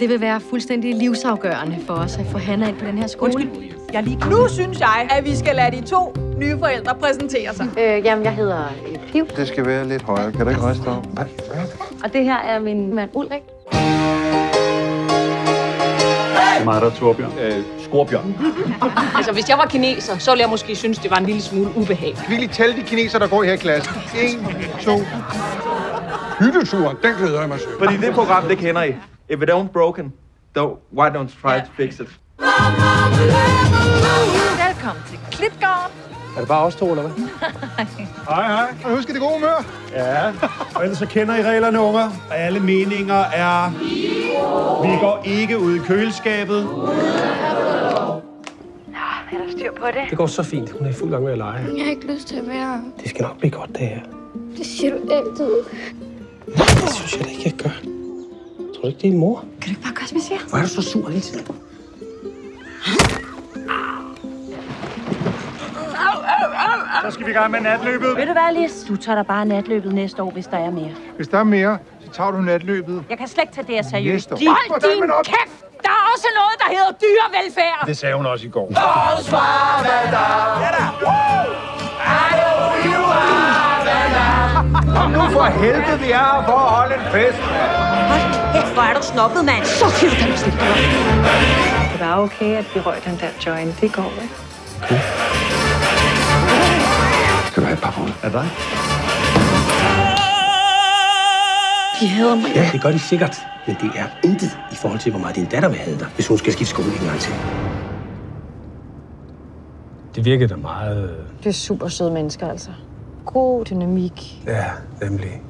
Det vil være fuldstændig livsafgørende for os at få Hanna ind på den her skole. Undskyld, jeg er lige... Nu synes jeg, at vi skal lade de to nye forældre præsentere sig. Øh, jamen, jeg hedder øh, Piv, Det skal være lidt højere. Kan du ikke rejse dig op? og det her er min mand Ulrik. Mig der, Torbjørn. Øh, Skorbjørn. Altså, hvis jeg var kineser, så ville jeg måske synes, det var en lille smule ubehageligt. Vi kan lige tælle de kineser, der går her i klassen. 1, 2... Hytteturen, den glæder jeg mig til. Fordi det program, det kender I. If it don't broken, though, why don't try to fix it? Velkommen til Klitgården. Er det bare os to, eller hvad? Hej, hej. Og husk det gode humør. Ja, og ellers så kender I reglerne, unger. Alle meninger er... Vi går ikke ud i køleskabet. Det går så fint. Hun er i fuld gang med at lege. Jeg har ikke lyst til at være her. Det skal nok blive godt, det her. Det siger du altid. Det synes jeg da ikke, jeg gør. Du ikke, det er din mor? Kan du ikke bare gøre, som jeg siger? Hvor er du så sur hele tiden? Så skal vi i gang med natløbet. Ved du hvad, Lis? Du tager dig bare natløbet næste år, hvis der er mere. Hvis der er mere, så tager du natløbet Jeg kan slet ikke tage det her seriøst. næste år. De... Hold din kæft! Der er også noget, der hedder dyrevelfærd. Det sagde hun også i går. Kom nu for helvede, vi er her for at holde en fest. Kæft, hvor er du snobbet, mand. Så kan du slippe Det var okay, at vi røg den der joint. Det går, ikke? Skal du have et par råd? Er dig? De hader mig. Ja, det gør de sikkert. Men det er intet i forhold til, hvor meget din datter vil have dig, hvis hun skal skifte skole en gang til. Det virkede da meget... Det er super søde mennesker, altså. God dynamik. Ja, nemlig.